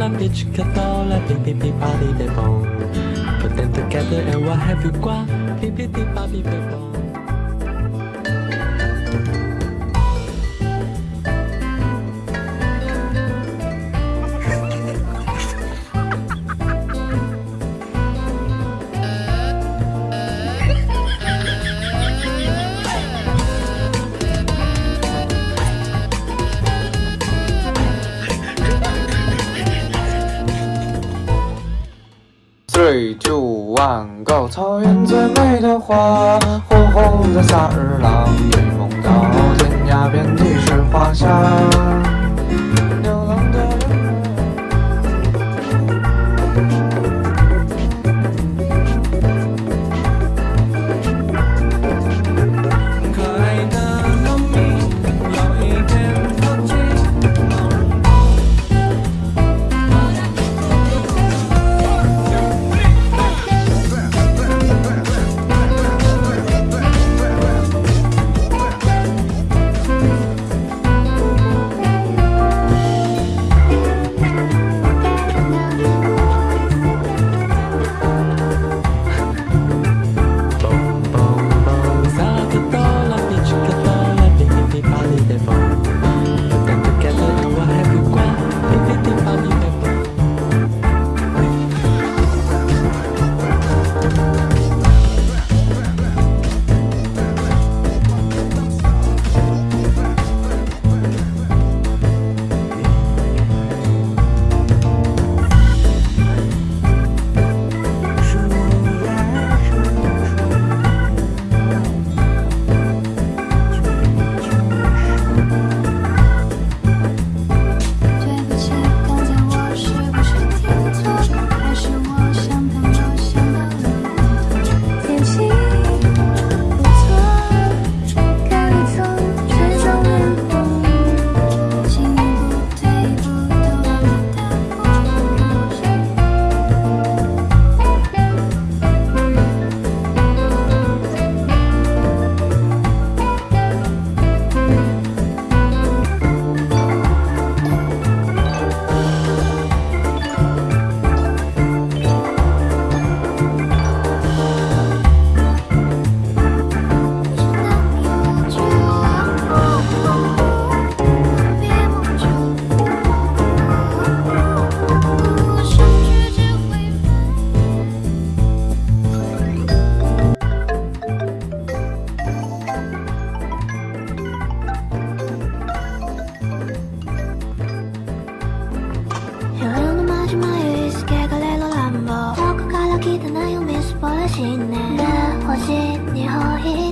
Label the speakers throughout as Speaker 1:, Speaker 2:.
Speaker 1: Cola, peach catola, beep beep body de bone. Put them together and what have you got? Beep beep beep, body de bone. 蹦。
Speaker 2: Three, two, one, go！草原最美的花，火红的萨日朗，追梦到天涯，遍地是花香。
Speaker 3: しいね欲しいにほい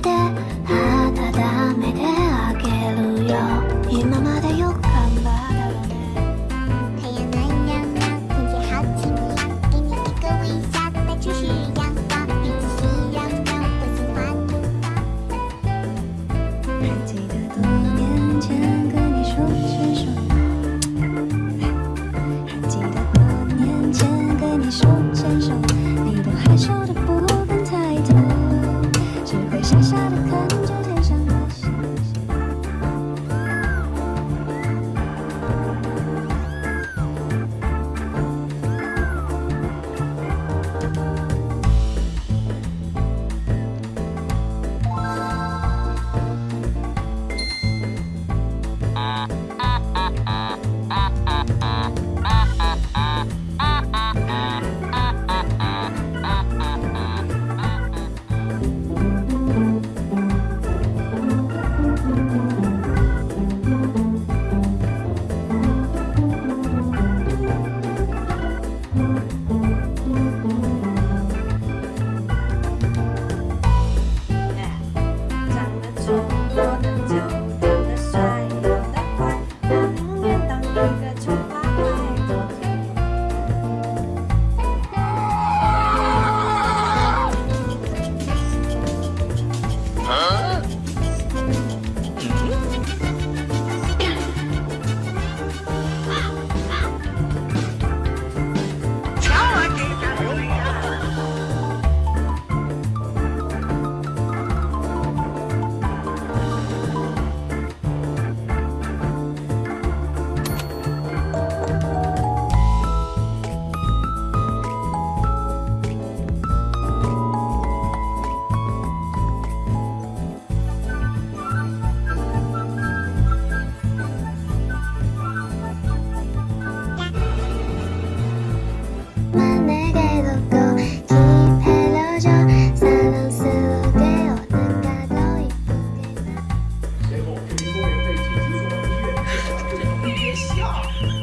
Speaker 4: 别笑。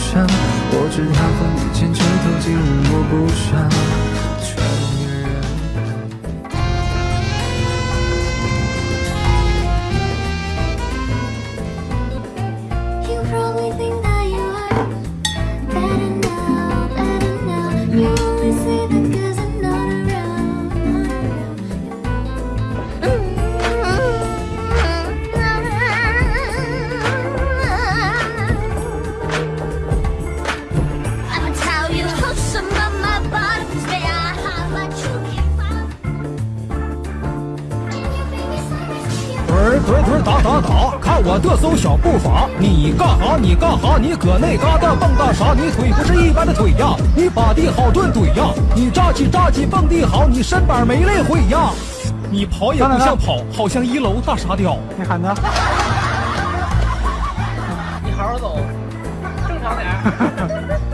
Speaker 3: 上
Speaker 5: 我知他风雨兼
Speaker 4: 程途经
Speaker 6: 日我不
Speaker 7: 赏你干哈？你干哈？你搁那嘎达蹦跶啥？你腿不是一般的腿呀！你把地好顿怼呀！你炸起炸起蹦地好，你身板没累毁呀！你跑也不像跑，好像一楼大傻屌。
Speaker 8: 你喊他，
Speaker 9: 你好好走，正常
Speaker 10: 点。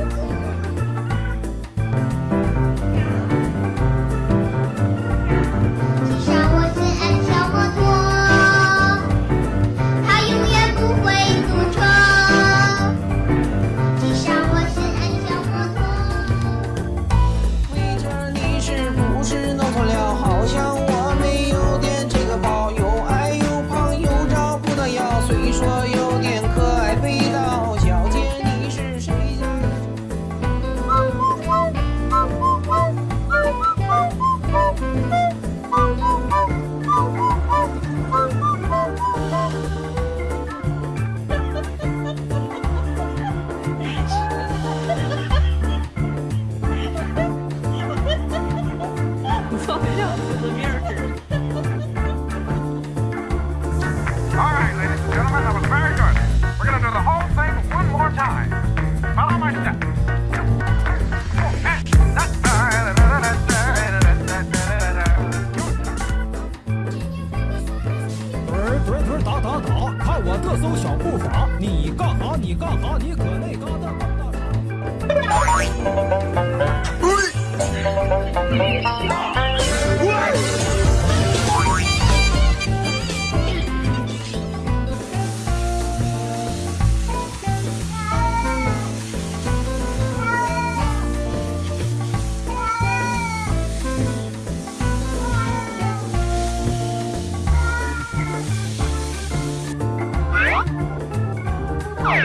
Speaker 4: 我特搜小
Speaker 3: 步伐你干哈？你干哈？你搁那嘎达干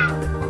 Speaker 3: Wow!